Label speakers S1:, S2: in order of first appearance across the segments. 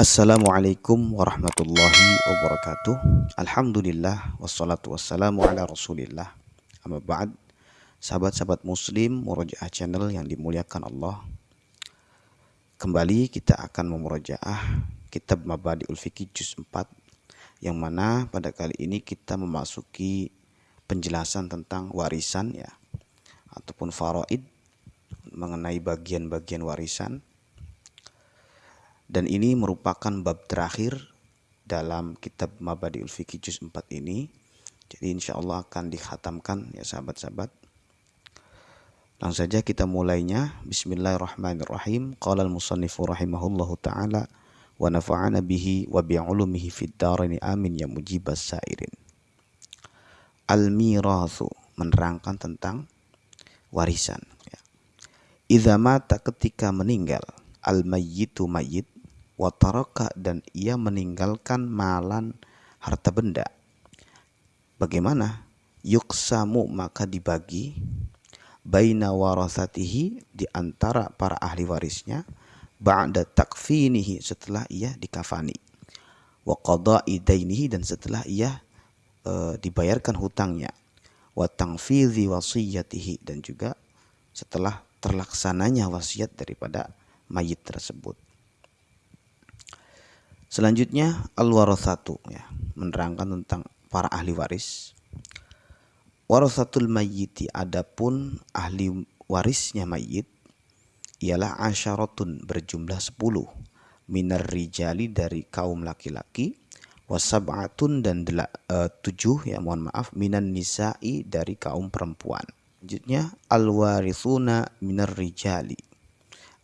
S1: Assalamualaikum warahmatullahi wabarakatuh. Alhamdulillah Wassalatu wassalamu ala rasulillah. Amma ba'd. Sahabat-sahabat muslim Murojaah channel yang dimuliakan Allah. Kembali kita akan memurojaah Kitab Mabadi'ul Fiqih Juz 4 Yang mana pada kali ini kita memasuki Penjelasan tentang warisan ya Ataupun faraid Mengenai bagian-bagian warisan dan ini merupakan bab terakhir dalam kitab Mabadiul Fiqih Juz 4 ini. Jadi insya Allah akan dikhatamkan ya sahabat-sahabat. Langsung saja kita mulainya. Bismillahirrahmanirrahim. Qala al-musannifu rahimahullahu ta'ala wa nafa'ana bihi wa bi'ulumihi fid darini amin ya mujibas sairin. Al-mirathu menerangkan tentang warisan. Ya. Mata ketika meninggal al-mayyitu mayyit wataraka dan ia meninggalkan malan harta benda. Bagaimana? Yuksamu maka dibagi baina warasatihi di antara para ahli warisnya ba'da takfinihi setelah ia dikafani wa qada'i dainihi dan setelah ia e, dibayarkan hutangnya wa tangfidhi wasiyatihi dan juga setelah terlaksananya wasiat daripada mayit tersebut. Selanjutnya al-warathatu ya, menerangkan tentang para ahli waris. Warathatul mayyiti adapun ahli warisnya mayit ialah asyaratun berjumlah sepuluh minar rijali dari kaum laki-laki wasab'atun dan uh, tujuh ya mohon maaf minan nisa'i dari kaum perempuan. Selanjutnya al-warithuna minar rijali.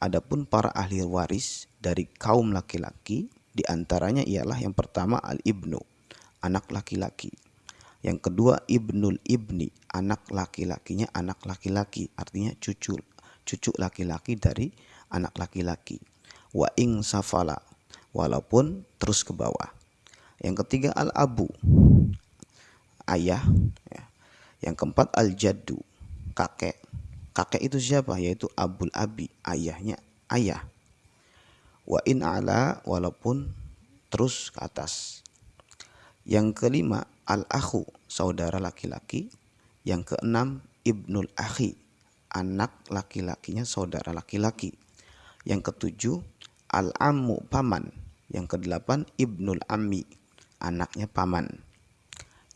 S1: Adapun para ahli waris dari kaum laki-laki di antaranya ialah yang pertama al-ibnu, anak laki-laki. Yang kedua ibnul ibni, anak laki-lakinya anak laki-laki, artinya cucu cucu laki-laki dari anak laki-laki. Wa ing safala, walaupun terus ke bawah. Yang ketiga al-abu, ayah. Ya. Yang keempat al-jaddu, kakek. Kakek itu siapa? Yaitu abul abi, ayahnya ayah wa in ala walaupun terus ke atas. Yang kelima al-akhu saudara laki-laki. Yang keenam ibnul akhi anak laki-lakinya saudara laki-laki. Yang ketujuh al-ammu paman. Yang kedelapan ibnul ammi anaknya paman.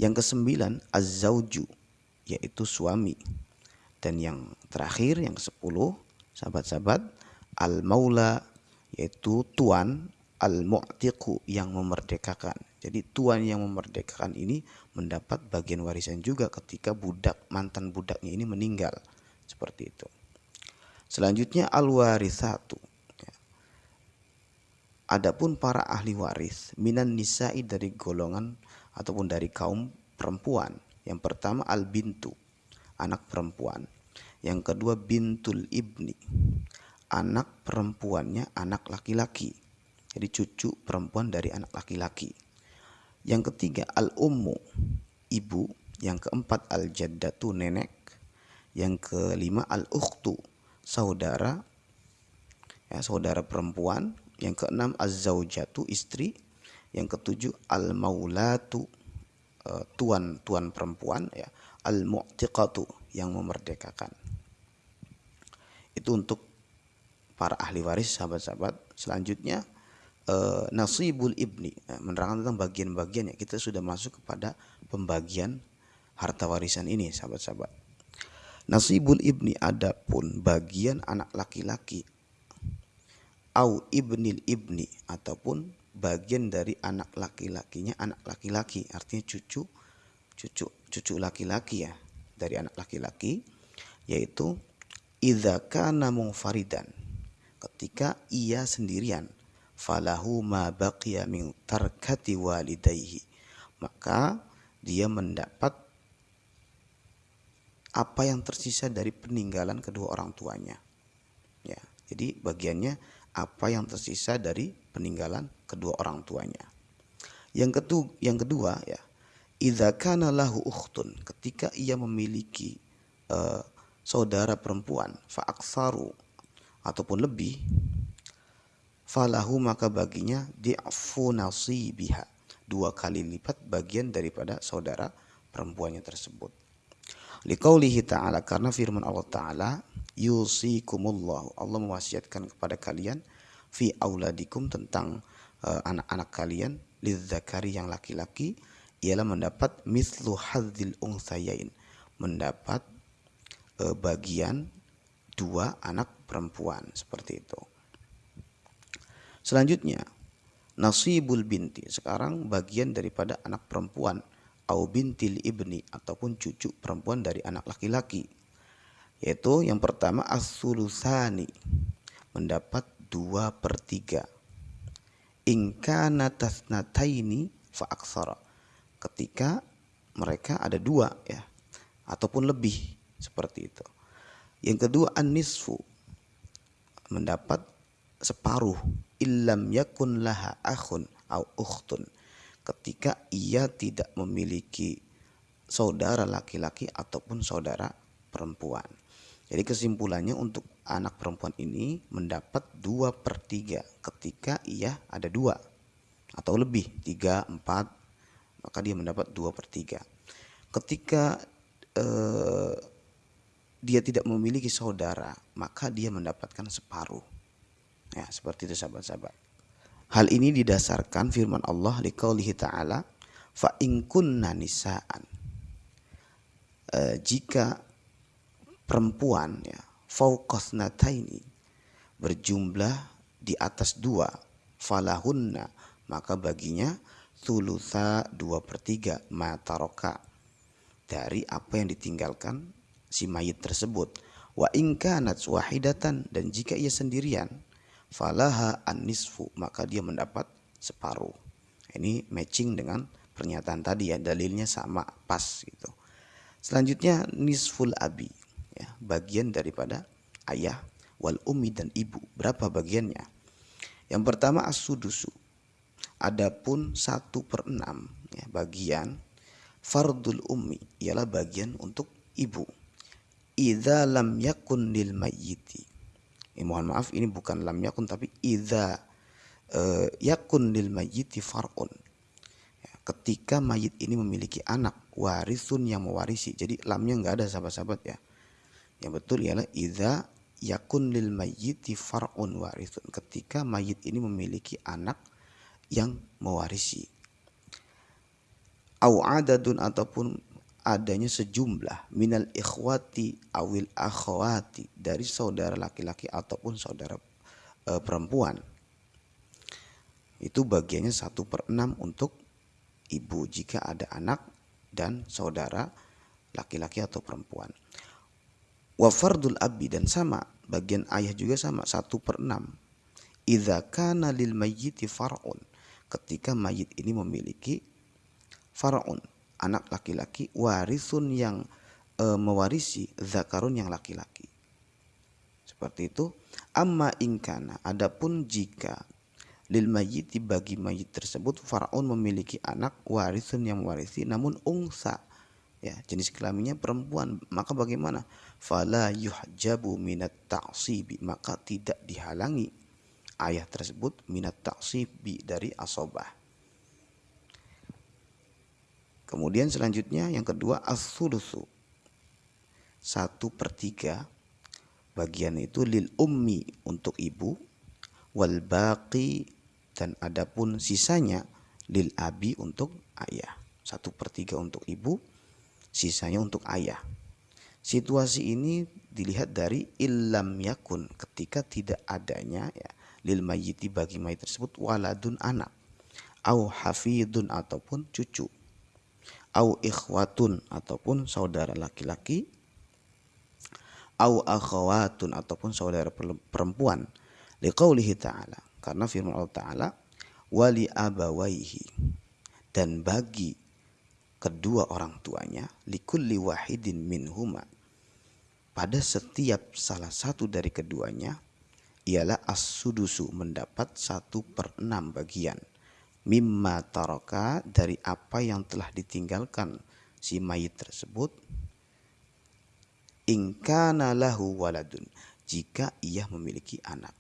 S1: Yang kesembilan az-zauju yaitu suami. Dan yang terakhir yang kesepuluh sahabat-sahabat al-maula yaitu tuan al-mu'tiqu yang memerdekakan. Jadi tuan yang memerdekakan ini mendapat bagian warisan juga ketika budak mantan budaknya ini meninggal. Seperti itu. Selanjutnya al-warithatu. Ya. Adapun para ahli waris minan nisa'i dari golongan ataupun dari kaum perempuan. Yang pertama al-bintu, anak perempuan. Yang kedua bintul ibni, anak perempuannya anak laki-laki. Jadi cucu perempuan dari anak laki-laki. Yang ketiga al-ummu, ibu. Yang keempat al-jaddatu, nenek. Yang kelima al-ukhtu, saudara. Ya, saudara perempuan. Yang keenam az-zaujatu, istri. Yang ketujuh al-maulatu, uh, tuan tuan perempuan ya. Al-mu'tiqatu yang memerdekakan. Itu untuk para ahli waris sahabat-sahabat. Selanjutnya uh, nasibul ibni nah, menerangkan tentang bagian-bagian ya kita sudah masuk kepada pembagian harta warisan ini sahabat-sahabat. Nasibul ibni adapun bagian anak laki-laki au ibnil ibni ataupun bagian dari anak laki-lakinya anak laki-laki artinya cucu cucu cucu laki-laki ya dari anak laki-laki yaitu idza kana munfaridan ketika ia sendirian. Falahu ma baqiya min tarkati walidayhi. Maka dia mendapat apa yang tersisa dari peninggalan kedua orang tuanya. Ya jadi bagiannya apa yang tersisa dari peninggalan kedua orang tuanya. Yang kedua yang kedua ya idza kana lahu ukhtun ketika ia memiliki uh, saudara perempuan fa aksaru ataupun lebih falahu maka baginya di'fu nasibiha. Dua kali lipat bagian daripada saudara perempuannya tersebut. Liqaulihi ta'ala karena firman Allah ta'ala yusikumullah Allah mewasiatkan kepada kalian fi auladikum tentang uh, anak-anak kalian lidzakari yang laki-laki ialah mendapat mislu hadzil unsayain mendapat uh, bagian dua anak perempuan seperti itu. Selanjutnya nasibul binti sekarang bagian daripada anak perempuan au bintil ibni ataupun cucu perempuan dari anak laki-laki. Yaitu yang pertama as-sulusani mendapat dua per tiga. Ingkana tasnataini fa aksara. Ketika mereka ada dua ya ataupun lebih seperti itu yang kedua an-nisfu mendapat separuh illam yakun laha akhun au ukhtun ketika ia tidak memiliki saudara laki-laki ataupun saudara perempuan. Jadi kesimpulannya untuk anak perempuan ini mendapat dua per tiga ketika ia ada dua atau lebih tiga empat maka dia mendapat dua per tiga. Ketika eh, dia tidak memiliki saudara maka dia mendapatkan separuh Ya, seperti itu sahabat-sahabat. Hal ini didasarkan firman Allah liqaulihi ta'ala fa in kunna nisaan. E, jika perempuan ya fauqasnataini berjumlah di atas dua falahunna maka baginya thulutha dua per tiga mataroka dari apa yang ditinggalkan si mayit tersebut wa ingkanat wahidatan dan jika ia sendirian falaha an-nisfu maka dia mendapat separuh. Ini matching dengan pernyataan tadi ya dalilnya sama pas gitu. Selanjutnya nisful abi ya bagian daripada ayah wal ummi dan ibu berapa bagiannya? Yang pertama as-sudusu. Adapun satu per enam ya, bagian fardul ummi ialah bagian untuk ibu. Idza lam yakun lil mayyiti. Eh, mohon maaf ini bukan lam yakun tapi idza uh, yakun lil mayyiti far'un. Ya, ketika mayit ini memiliki anak warisun yang mewarisi. Jadi lamnya nggak ada sahabat-sahabat ya. Yang betul ialah idza yakun lil mayyiti far'un warisun. Ketika mayit ini memiliki anak yang mewarisi. Au adadun ataupun adanya sejumlah minal ikhwati awil akhwati dari saudara laki-laki ataupun saudara e, perempuan. Itu bagiannya satu per enam untuk ibu jika ada anak dan saudara laki-laki atau perempuan. Wa fardul abi dan sama bagian ayah juga sama satu per enam. Idza kana lil mayyiti far'un ketika mayit ini memiliki far'un anak laki-laki warisun yang e, mewarisi zakarun yang laki-laki. Seperti itu. Amma ingkana adapun jika lil mayyiti bagi mayit tersebut faraun memiliki anak warisun yang mewarisi namun ungsa ya jenis kelaminnya perempuan maka bagaimana fala yuhjabu minat ta'sibi maka tidak dihalangi ayah tersebut minat ta'sibi dari asobah Kemudian selanjutnya yang kedua as-sulusu. Satu per tiga bagian itu lil ummi untuk ibu wal baqi dan adapun sisanya lil abi untuk ayah. Satu per tiga untuk ibu, sisanya untuk ayah. Situasi ini dilihat dari illam yakun ketika tidak adanya ya lil mayyiti bagi mayit tersebut waladun anak au hafidun ataupun cucu au ikhwatun ataupun saudara laki-laki au akhawatun ataupun saudara perempuan. Liqaulihi ta'ala karena firman Allah ta'ala wali abawaihi dan bagi kedua orang tuanya likulli wahidin minhuma pada setiap salah satu dari keduanya ialah as-sudusu mendapat satu per enam bagian mimma taraka dari apa yang telah ditinggalkan si mayit tersebut ingkana lahu waladun jika ia memiliki anak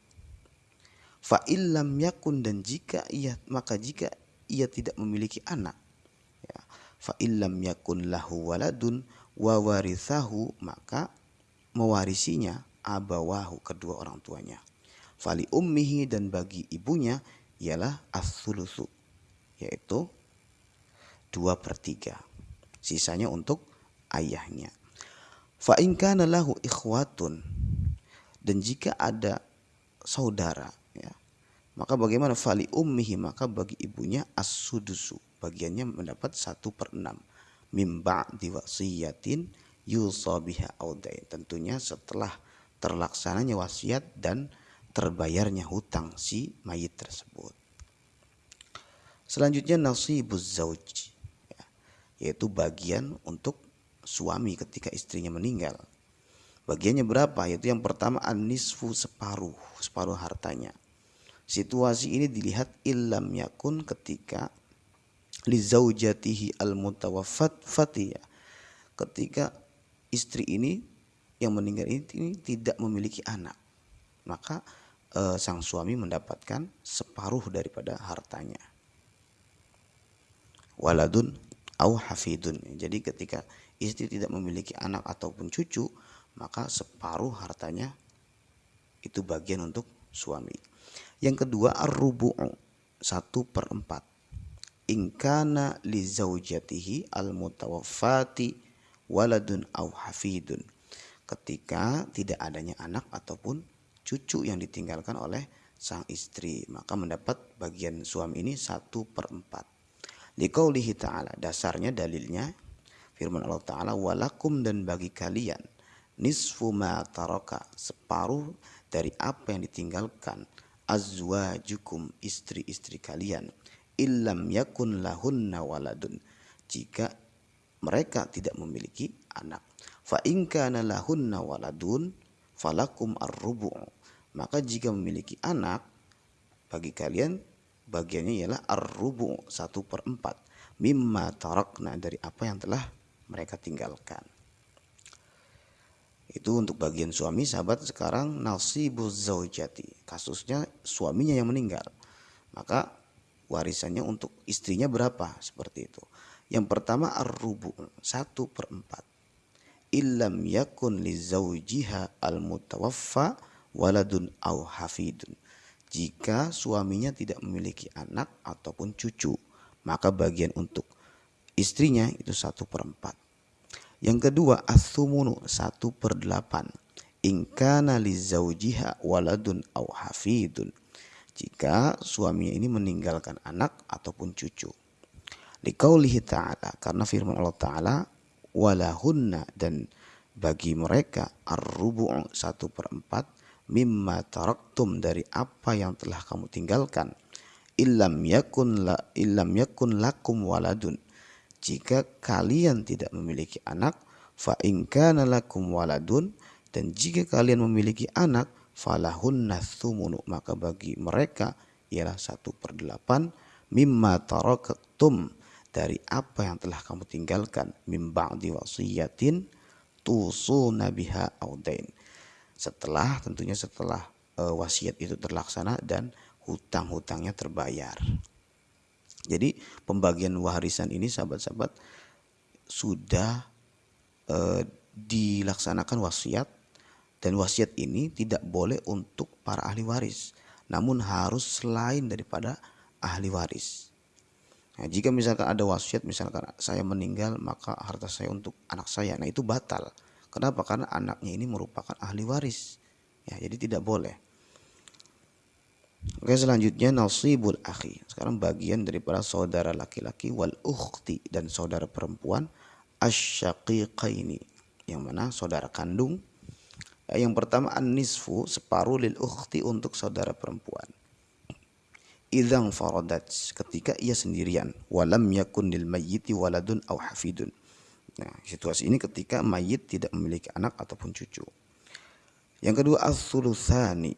S1: Fa illam yakun dan jika ia maka jika ia tidak memiliki anak ya, fa illam yakun lahu waladun wa warithahu maka mewarisinya abawahu kedua orang tuanya. Fali ummihi dan bagi ibunya ialah as yaitu dua per tiga. Sisanya untuk ayahnya. Fa in kana lahu ikhwatun dan jika ada saudara ya maka bagaimana fali ummihi maka bagi ibunya as-sudusu bagiannya mendapat satu per enam mimba diwasiyatin yusabiha audain tentunya setelah terlaksananya wasiat dan terbayarnya hutang si mayit tersebut selanjutnya nasibuz zauj ya, yaitu bagian untuk suami ketika istrinya meninggal Bagiannya berapa? Yaitu yang pertama anisfu separuh, separuh hartanya. Situasi ini dilihat ilam yakun ketika li zaujatihi al mutawaffat fatiya. Ketika istri ini yang meninggal ini, ini tidak memiliki anak, maka e, sang suami mendapatkan separuh daripada hartanya. Waladun au hafidun. Jadi ketika istri tidak memiliki anak ataupun cucu, maka separuh hartanya itu bagian untuk suami. Yang kedua ar-rubu'u satu per empat. Ingkana li zaujatihi al-mutawaffati waladun au hafidun. Ketika tidak adanya anak ataupun cucu yang ditinggalkan oleh sang istri. Maka mendapat bagian suami ini satu per empat. Liqaulihi ta'ala. Dasarnya dalilnya firman Allah Ta'ala. Walakum dan bagi kalian nisfu ma taraka separuh dari apa yang ditinggalkan azwajukum istri-istri kalian illam yakun lahunna waladun jika mereka tidak memiliki anak fa in kana lahunna waladun falakum arrubu maka jika memiliki anak bagi kalian bagiannya ialah arrubu satu per empat mimma tarakna dari apa yang telah mereka tinggalkan itu untuk bagian suami sahabat sekarang nasibuz zaujati. Kasusnya suaminya yang meninggal. Maka warisannya untuk istrinya berapa? Seperti itu. Yang pertama ar-rubu, satu per empat. Illam yakun li zaujiha al-mutawaffa waladun au hafidun. Jika suaminya tidak memiliki anak ataupun cucu, maka bagian untuk istrinya itu satu per empat. Yang kedua asumunu satu per delapan. Ingkana li zaujiha waladun au hafidun. Jika suaminya ini meninggalkan anak ataupun cucu. Likaulihi ta'ala. Karena firman Allah ta'ala. Walahunna dan bagi mereka ar-rubu' satu per empat. Mimma taraktum dari apa yang telah kamu tinggalkan. Illam yakun, la, illam yakun lakum waladun. Jika kalian tidak memiliki anak fa in kana lakum waladun. Dan jika kalian memiliki anak falahun thumunu maka bagi mereka ialah satu per delapan. Mimma tarakatum dari apa yang telah kamu tinggalkan. Mim ba'di wasiyatin tusuna biha audain setelah tentunya setelah uh, wasiat itu terlaksana dan hutang-hutangnya terbayar jadi pembagian warisan ini sahabat-sahabat sudah e, dilaksanakan wasiat dan wasiat ini tidak boleh untuk para ahli waris, namun harus selain daripada ahli waris. Nah, jika misalkan ada wasiat, misalkan saya meninggal maka harta saya untuk anak saya, nah itu batal. Kenapa? Karena anaknya ini merupakan ahli waris. Ya, jadi tidak boleh. Oke selanjutnya nasibul akhi. Sekarang bagian daripada saudara laki-laki wal ukhti dan saudara perempuan asyaqiqaini. Yang mana saudara kandung. Yang pertama an-nisfu separuh lil ukhti untuk saudara perempuan. Idang faradat ketika ia sendirian walam yakun lil mayyiti waladun au hafidun. Nah, situasi ini ketika mayit tidak memiliki anak ataupun cucu. Yang kedua as-sulusani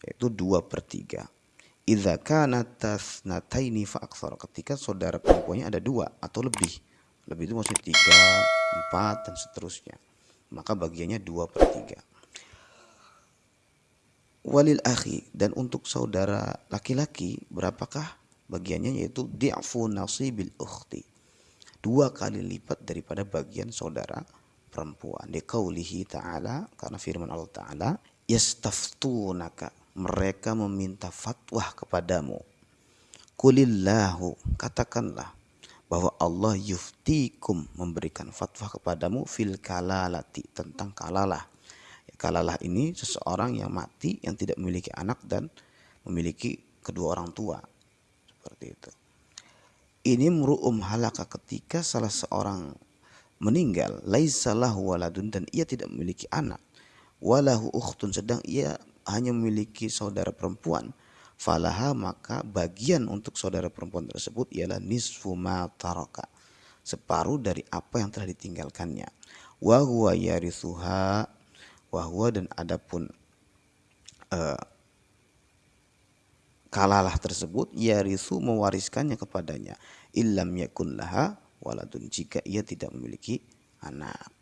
S1: yaitu dua per tiga. Idza kana tasnataini fa. Ketika saudara perempuannya ada dua atau lebih. Lebih itu maksudnya tiga, empat dan seterusnya. Maka bagiannya dua per tiga. walil akhi dan untuk saudara laki-laki berapakah bagiannya yaitu di'fu nasibil ukhti dua kali lipat daripada bagian saudara perempuan di qaulihi ta'ala karena firman Allah ta'ala yastaftunaka mereka meminta fatwa kepadamu kulillahu katakanlah bahwa Allah yuftikum memberikan fatwa kepadamu fil kalalati tentang kalalah. Kalalah ini seseorang yang mati yang tidak memiliki anak dan memiliki kedua orang tua. Seperti itu. Ini meru'um halaka ketika salah seorang meninggal. Laisalah waladun dan ia tidak memiliki anak. Walahu ukhtun sedang ia hanya memiliki saudara perempuan. Falaha maka bagian untuk saudara perempuan tersebut ialah nisfu ma taraka separuh dari apa yang telah ditinggalkannya. Wa huwa yarithuha wa huwa dan adapun uh, kalalah tersebut yarithu mewariskannya kepadanya illam yakun laha waladun jika ia tidak memiliki anak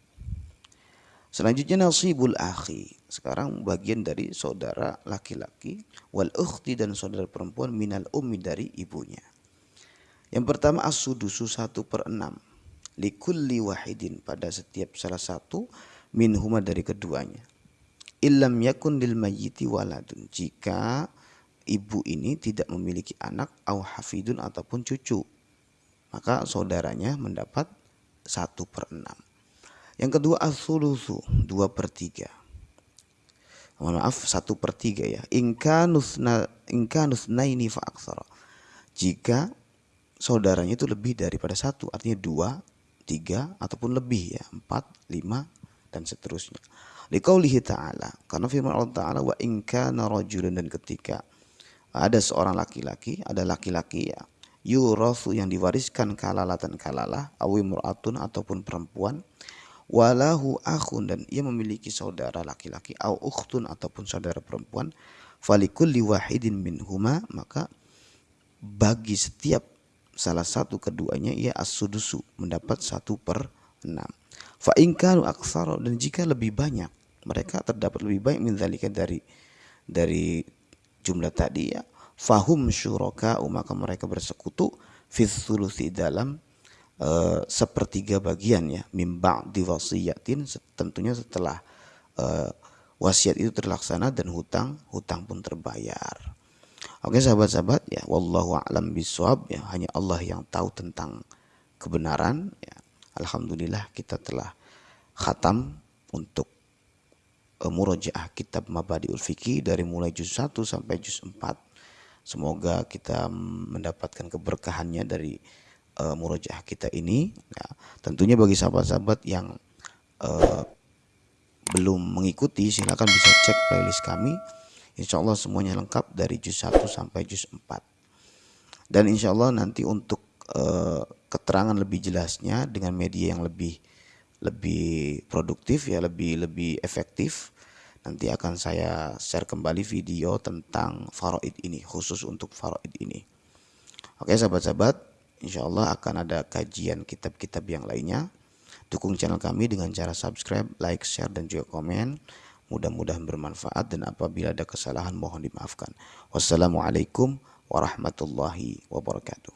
S1: Selanjutnya nasibul akhi. Sekarang bagian dari saudara laki-laki wal ukhti dan saudara perempuan minal ummi dari ibunya. Yang pertama as-sudusu satu per enam. Likulli wahidin pada setiap salah satu minhuma dari keduanya. Illam yakun lil mayyiti waladun. Jika ibu ini tidak memiliki anak au hafidun ataupun cucu. Maka saudaranya mendapat satu per enam. Yang kedua asulusu dua per tiga. Mohon maaf satu per tiga ya. Inkanusna inkanusnaini fa aksara. Jika saudaranya itu lebih daripada satu, artinya dua, tiga ataupun lebih ya, empat, lima dan seterusnya. Liqaulihi ta'ala, karena firman Allah Ta'ala wa rajulun dan ketika ada seorang laki-laki, ada laki-laki ya, yurasu yang diwariskan kalalatan kalalah, awimru'atun ataupun perempuan, walahu akhun dan ia memiliki saudara laki-laki au ukhtun ataupun saudara perempuan. Falikulli wahidin minhuma maka bagi setiap salah satu keduanya ia as-sudusu mendapat satu per enam. Fa inkanu aksara dan jika lebih banyak mereka terdapat lebih banyak min dari dari jumlah tadi ya fahum syuraka maka mereka bersekutu fi dalam uh, sepertiga bagian ya mimba di wasiyatin tentunya setelah uh, wasiat itu terlaksana dan hutang hutang pun terbayar. Oke sahabat-sahabat ya wallahu a'lam bisawab ya hanya Allah yang tahu tentang kebenaran ya. Alhamdulillah kita telah khatam untuk uh, murojaah kitab Mabadiul Fikih dari mulai juz 1 sampai juz 4. Semoga kita mendapatkan keberkahannya dari uh, murojaah kita ini. Ya, tentunya bagi sahabat-sahabat yang uh, belum mengikuti silakan bisa cek playlist kami. Insya Allah semuanya lengkap dari juz 1 sampai juz 4. Dan insya Allah nanti untuk uh, keterangan lebih jelasnya dengan media yang lebih lebih produktif ya lebih lebih efektif nanti akan saya share kembali video tentang faraid ini khusus untuk faraid ini. Oke sahabat-sahabat insya Allah akan ada kajian kitab-kitab yang lainnya. Dukung channel kami dengan cara subscribe, like, share, dan juga komen. Mudah-mudahan bermanfaat dan apabila ada kesalahan mohon dimaafkan. Wassalamualaikum warahmatullahi wabarakatuh.